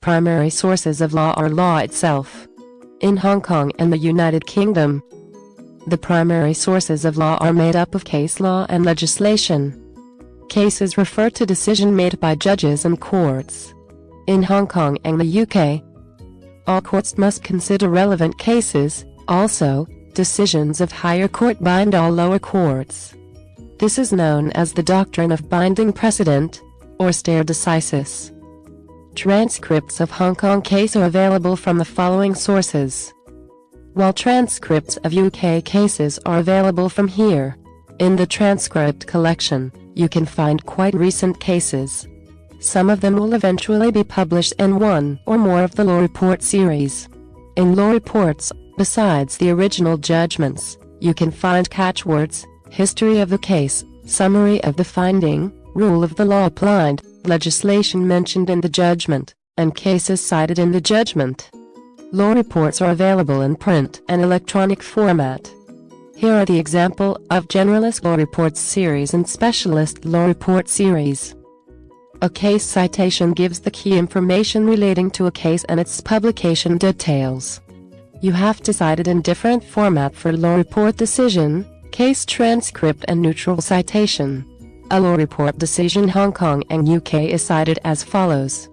Primary sources of law are law itself. In Hong Kong and the United Kingdom, the primary sources of law are made up of case law and legislation. Cases refer to decision made by judges and courts. In Hong Kong and the UK, all courts must consider relevant cases, also, decisions of higher court bind all lower courts. This is known as the doctrine of binding precedent, or stare decisis. Transcripts of Hong Kong case are available from the following sources. While transcripts of UK cases are available from here. In the transcript collection, you can find quite recent cases. Some of them will eventually be published in one or more of the Law Report series. In Law Reports, besides the original judgments, you can find catchwords, history of the case, summary of the finding, rule of the law applied, legislation mentioned in the judgment, and cases cited in the judgment. Law reports are available in print and electronic format. Here are the example of Generalist Law Reports series and Specialist Law Report series. A case citation gives the key information relating to a case and its publication details. You have decided in different format for law report decision, case transcript and neutral citation. A law report decision Hong Kong and UK is cited as follows.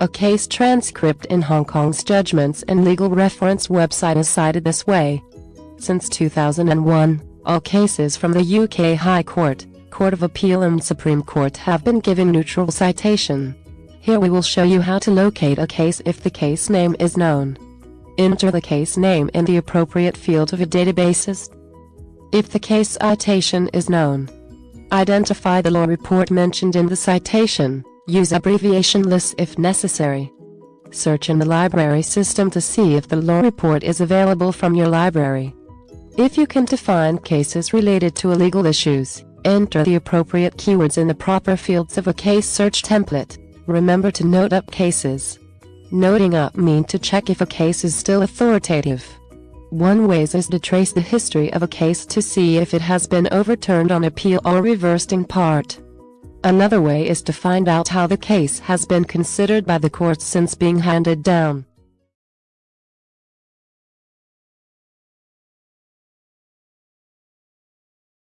A case transcript in Hong Kong's judgments and legal reference website is cited this way. Since 2001, all cases from the UK High Court, Court of Appeal and Supreme Court have been given neutral citation. Here we will show you how to locate a case if the case name is known. Enter the case name in the appropriate field of a databases. If the case citation is known, Identify the law report mentioned in the citation. Use abbreviation lists if necessary. Search in the library system to see if the law report is available from your library. If you can find cases related to illegal issues, enter the appropriate keywords in the proper fields of a case search template. Remember to note up cases. Noting up mean to check if a case is still authoritative. One way is to trace the history of a case to see if it has been overturned on appeal or reversed in part. Another way is to find out how the case has been considered by the courts since being handed down.